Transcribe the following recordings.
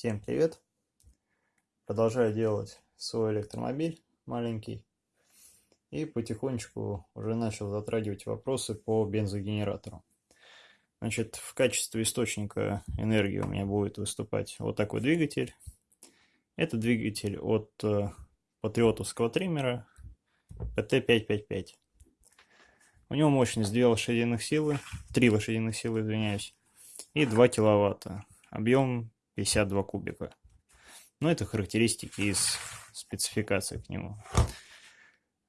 Всем привет! Продолжаю делать свой электромобиль маленький и потихонечку уже начал затрагивать вопросы по бензогенератору. Значит, в качестве источника энергии у меня будет выступать вот такой двигатель. Это двигатель от э, патриотовского триммера PT555. У него мощность 2 лошадиных силы, 3 лошадиных силы, извиняюсь, и 2 киловатта. Объем 52 кубика. Но это характеристики из спецификации к нему.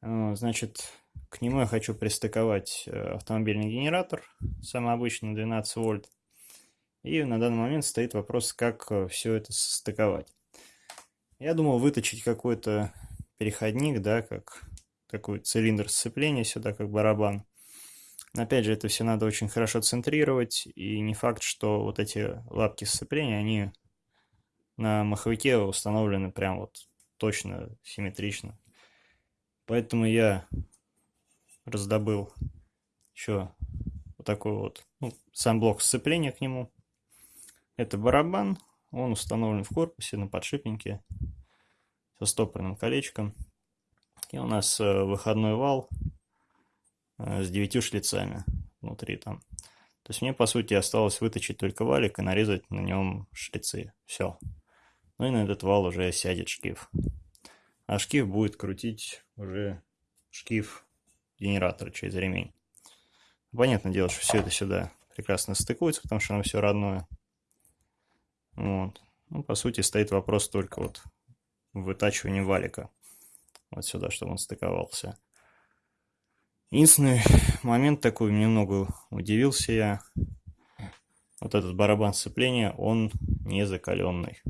Значит, к нему я хочу пристыковать э, автомобильный генератор, самый обычный 12 вольт. И на данный момент стоит вопрос, как э, все это состыковать. Я думал выточить какой-то переходник, да, как такой цилиндр сцепления сюда, как барабан. Опять же, это все надо очень хорошо центрировать, и не факт, что вот эти лапки сцепления, они на маховике установлены прям вот точно, симметрично. Поэтому я раздобыл еще вот такой вот, ну, сам блок сцепления к нему. Это барабан, он установлен в корпусе на подшипнике со стопорным колечком. И у нас э, выходной вал Э, с девятью шлицами внутри там. То есть мне, по сути, осталось выточить только валик и нарезать на нем шлицы. Все. Ну и на этот вал уже сядет шкив. А шкив будет крутить уже шкив генератора через ремень. Понятное дело, что все это сюда прекрасно стыкуется, потому что оно все родное. Вот. Ну, по сути, стоит вопрос только вот вытачивания валика. Вот сюда, чтобы он стыковался. Единственный момент такой, немного удивился я. Вот этот барабан сцепления, он не закаленный.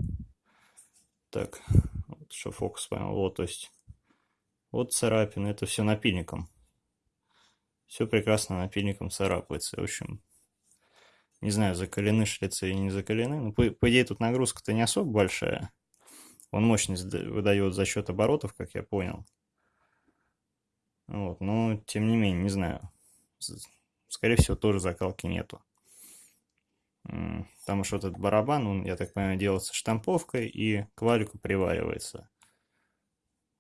Так, вот что фокус поймал. Вот, то есть, вот царапины, это все напильником. Все прекрасно напильником царапается. В общем, не знаю, закалены шлицы или не закалены. Ну, по, по идее, тут нагрузка-то не особо большая. Он мощность выдает за счет оборотов, как я понял. Вот, но тем не менее, не знаю. Скорее всего, тоже закалки нету. Потому что этот барабан, он, я так понимаю, делается штамповкой и к валику приваривается.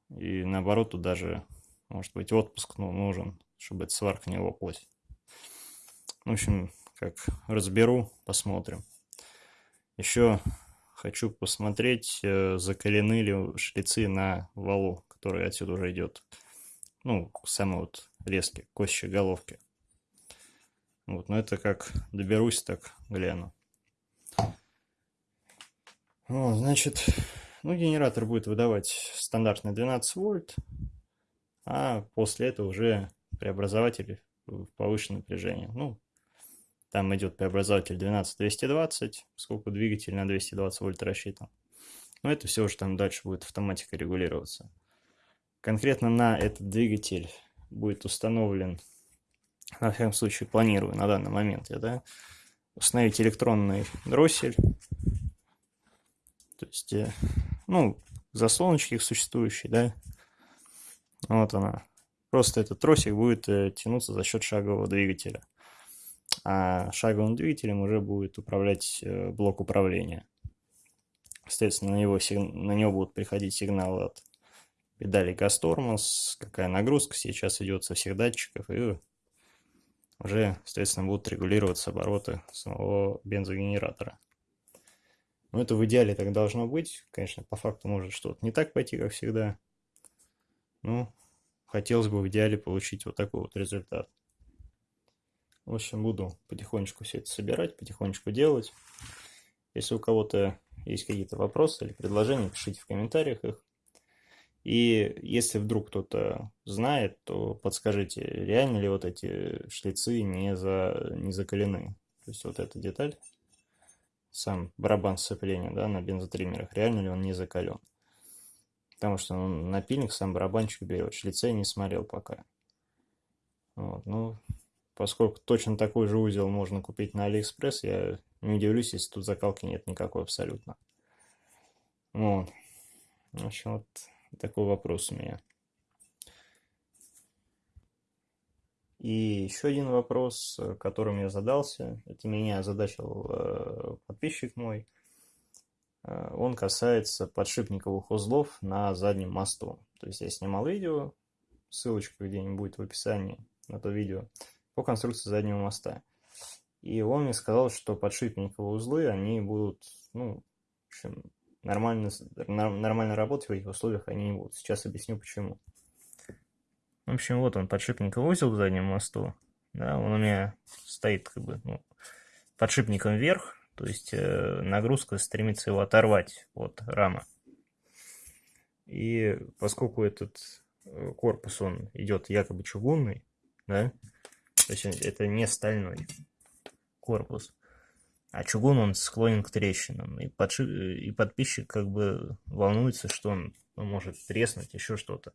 И наоборот, тут даже, может быть, отпуск ну, нужен, чтобы эта сварка не лопалась. В общем, как разберу, посмотрим. Еще хочу посмотреть, э, закалены ли шлицы на валу, который отсюда уже идет ну, самые вот резкие, кости головки. Вот, но это как доберусь, так гляну. Вот, значит, ну, генератор будет выдавать стандартный 12 вольт, а после этого уже преобразователь в повышенное напряжение. Ну, там идет преобразователь 12-220, поскольку двигатель на 220 вольт рассчитан. Но это все уже там дальше будет автоматика регулироваться. Конкретно на этот двигатель будет установлен, на всяком случае планирую на данный момент я, да, установить электронный дроссель. То есть, э, ну, заслоночки существующие, да, вот она. Просто этот тросик будет э, тянуться за счет шагового двигателя. А шаговым двигателем уже будет управлять э, блок управления. Соответственно, на него, на него будут приходить сигналы от педали газ-тормоз, какая нагрузка сейчас идет со всех датчиков, и уже, соответственно, будут регулироваться обороты самого бензогенератора. Но это в идеале так должно быть. Конечно, по факту может что-то не так пойти, как всегда. Ну, хотелось бы в идеале получить вот такой вот результат. В общем, буду потихонечку все это собирать, потихонечку делать. Если у кого-то есть какие-то вопросы или предложения, пишите в комментариях их. И если вдруг кто-то знает, то подскажите, реально ли вот эти шлицы не, за, не закалены. То есть вот эта деталь, сам барабан сцепления да, на бензотриммерах, реально ли он не закален. Потому что ну, напильник, сам барабанчик берет, шлицы я не смотрел пока. Вот, ну, поскольку точно такой же узел можно купить на Алиэкспресс, я не удивлюсь, если тут закалки нет никакой абсолютно. Вот. В общем, вот такой вопрос у меня. И еще один вопрос, которым я задался, это меня озадачил э, подписчик мой. Э, он касается подшипниковых узлов на заднем мосту. То есть я снимал видео, ссылочка где-нибудь будет в описании на то видео, по конструкции заднего моста. И он мне сказал, что подшипниковые узлы, они будут, ну, в общем, нормально, нормально работать в этих условиях они не будут. Сейчас объясню почему. В общем, вот он, подшипниковый узел к заднему мосту. Да, он у меня стоит как бы ну, подшипником вверх, то есть э, нагрузка стремится его оторвать от рамы. И поскольку этот э, корпус, он идет якобы чугунный, да, то есть это не стальной корпус, а чугун он склонен к трещинам. И, подши... и подписчик как бы волнуется, что он ну, может треснуть, еще что-то.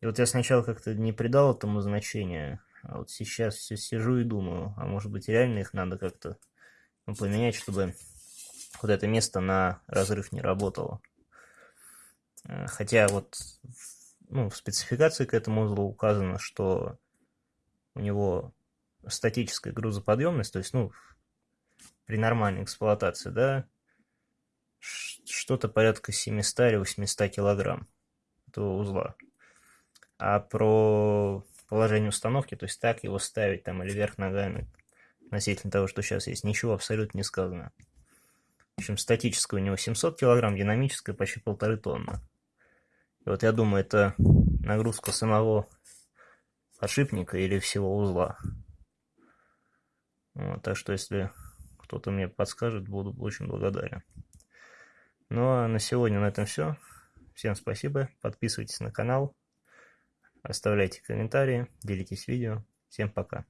И вот я сначала как-то не придал этому значения, а вот сейчас все сижу и думаю, а может быть реально их надо как-то ну, поменять, чтобы вот это место на разрыв не работало. Э, хотя вот ну, в спецификации к этому узлу указано, что у него статическая грузоподъемность, то есть, ну, при нормальной эксплуатации, да, что-то порядка 700 или 800 килограмм этого узла. А про положение установки, то есть так его ставить там или вверх ногами, относительно того, что сейчас есть, ничего абсолютно не сказано. В общем, статическая у него 700 килограмм, динамическая почти полторы тонны. И вот я думаю, это нагрузка самого подшипника или всего узла. Вот, так что если кто-то мне подскажет, буду очень благодарен. Ну а на сегодня на этом все. Всем спасибо, подписывайтесь на канал, оставляйте комментарии, делитесь видео. Всем пока.